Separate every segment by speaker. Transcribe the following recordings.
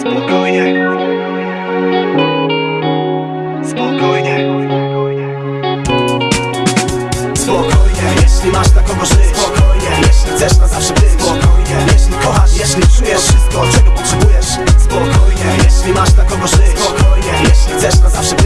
Speaker 1: Spokojnie. Spokojnie. Spokojnie, jeśli masz na kogo Spokojnie, jeśli chcesz na zawsze być. Spokojnie, jeśli kochasz, jeśli czujesz wszystko, czego potrzebujesz. Spokojnie, jeśli masz na kogo Spokojnie, jeśli chcesz na zawsze być.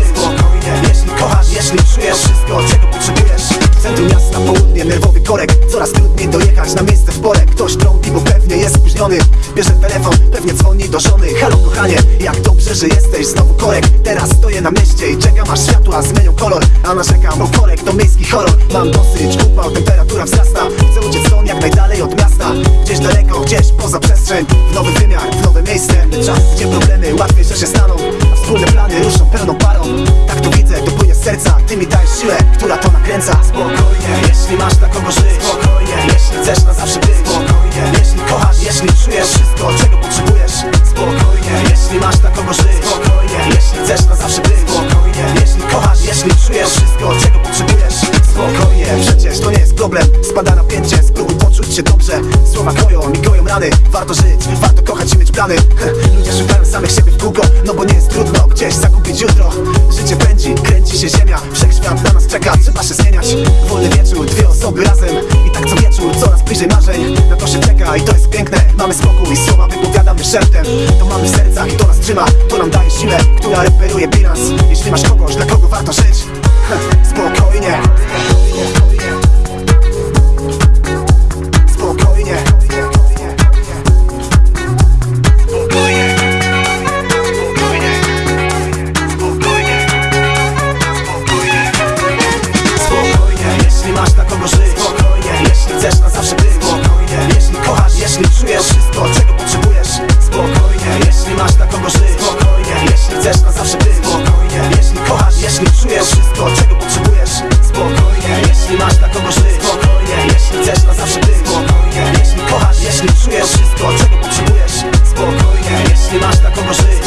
Speaker 1: Południe, nerwowy korek. Coraz trudniej dojechać na miejsce w porę. Ktoś trąbi, bo pewnie jest spóźniony. Bierze telefon, pewnie dzwoni do żony. Halo kochanie, jak dobrze, że jesteś? Znowu korek, teraz stoję na mieście I czekam aż światła zmienią kolor. A narzekam, bo korek to miejski horror. Mam dosyć, upał, temperatura wzrasta. Chcę uciec stąd jak najdalej od miasta. Gdzieś daleko, gdzieś poza przestrzeń. W nowy wymiar, w nowe miejsce. Czas, gdzie problemy łatwiej, że się staną. A wspólne plany ruszą pełną przecież to nie jest problem. Spada napięcie, spróbuj poczuć się dobrze. Słowa kroją mi goją rany. Warto żyć, warto kochać i mieć plany. Ludzie szukają samych siebie w kółko No bo nie jest trudno gdzieś zakupić jutro. Życie pędzi, kręci się ziemia. Wszechświat na nas czeka, trzeba się zmieniać. Wolny wieczór, dwie osoby razem. I tak co wieczór, coraz bliżej marzeń. Na to się czeka i to jest piękne. Mamy spokój, słowa wypowiadamy szeptem. To mamy w sercach i to nas trzyma. To nam daje siłę, która reperuje bilans Jeśli masz kogoś, dla kogo warto żyć jeśli czujesz wszystko, czego potrzebujesz. Spokojnie, jeśli masz dla kogo żyć. Spokojnie, jeśli chcesz na zawsze być. Spokojnie, jeśli kochasz, jeśli czujesz wszystko, czego potrzebujesz. Spokojnie, jeśli masz dla kogo żyć. Spokojnie, jeśli chcesz na zawsze być. Spokojnie, jeśli kochasz, jeśli czujesz wszystko, czego potrzebujesz. Spokojnie, jeśli masz dla kogo żyć